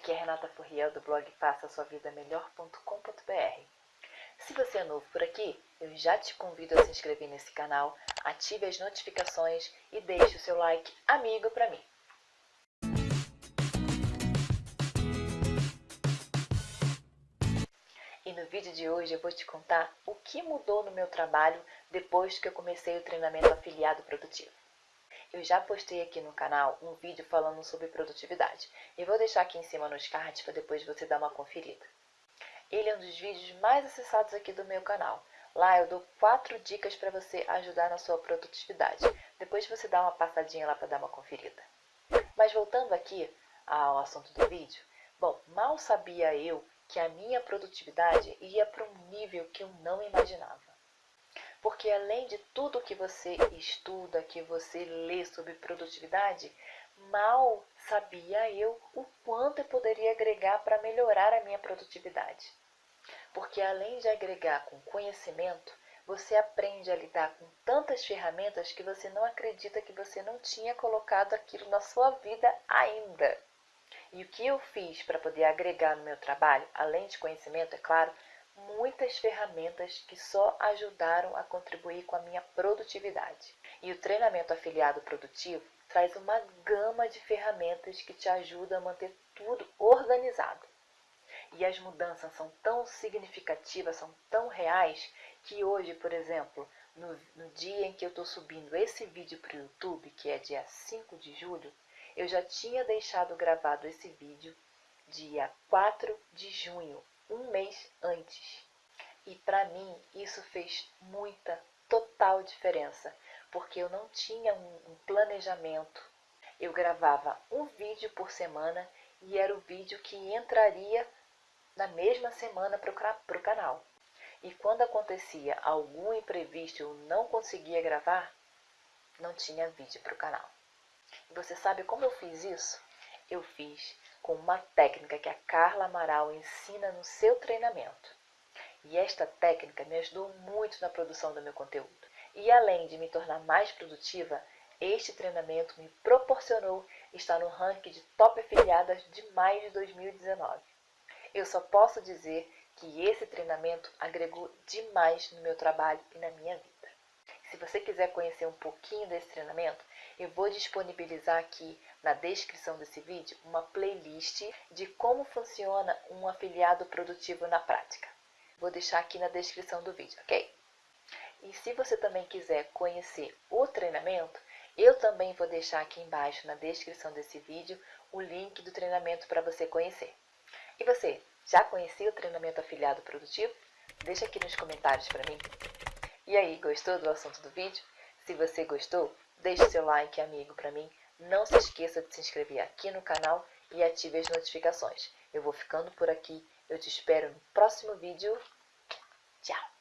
Aqui é Renata Furriel do blog faça sua vida melhor.com.br. Se você é novo por aqui, eu já te convido a se inscrever nesse canal, ative as notificações e deixe o seu like amigo para mim. E no vídeo de hoje eu vou te contar o que mudou no meu trabalho depois que eu comecei o treinamento afiliado produtivo. Eu já postei aqui no canal um vídeo falando sobre produtividade e vou deixar aqui em cima nos cards para depois você dar uma conferida. Ele é um dos vídeos mais acessados aqui do meu canal. Lá eu dou quatro dicas para você ajudar na sua produtividade. Depois você dá uma passadinha lá para dar uma conferida. Mas voltando aqui ao assunto do vídeo, bom, mal sabia eu que a minha produtividade ia para um nível que eu não imaginava. Além de tudo que você estuda, que você lê sobre produtividade, mal sabia eu o quanto eu poderia agregar para melhorar a minha produtividade. Porque além de agregar com conhecimento, você aprende a lidar com tantas ferramentas que você não acredita que você não tinha colocado aquilo na sua vida ainda. E o que eu fiz para poder agregar no meu trabalho, além de conhecimento, é claro, muitas ferramentas que só ajudaram a contribuir com a minha produtividade. E o treinamento afiliado produtivo traz uma gama de ferramentas que te ajuda a manter tudo organizado. E as mudanças são tão significativas, são tão reais, que hoje, por exemplo, no, no dia em que eu estou subindo esse vídeo para o YouTube, que é dia 5 de julho, eu já tinha deixado gravado esse vídeo dia 4 de junho, um mês antes. E para mim isso fez muita, total diferença, porque eu não tinha um, planejamento. Eu gravava um vídeo por semana e era o vídeo que entraria na mesma semana para o canal. E quando acontecia algum imprevisto eu não conseguia gravar, não tinha vídeo para o canal. E você sabe como eu fiz isso? Eu fiz com uma técnica que a Carla Amaral ensina no seu treinamento. E esta técnica me ajudou muito na produção do meu conteúdo. E além de me tornar mais produtiva, este treinamento me proporcionou estar no ranking de top afiliadas de maio de 2019. Eu só posso dizer que esse treinamento agregou demais no meu trabalho e na minha vida. Se você quiser conhecer um pouquinho desse treinamento, eu vou disponibilizar aqui na descrição desse vídeo uma playlist de como funciona um afiliado produtivo na prática. Vou deixar aqui na descrição do vídeo, ok? E se você também quiser conhecer o treinamento, eu também vou deixar aqui embaixo na descrição desse vídeo o link do treinamento para você conhecer. E você, já conhecia o treinamento afiliado produtivo? Deixa aqui nos comentários para mim. E aí, gostou do assunto do vídeo? Se você gostou, deixe seu like amigo para mim. Não se esqueça de se inscrever aqui no canal e ative as notificações. Eu vou ficando por aqui. Eu te espero no próximo vídeo. Tchau!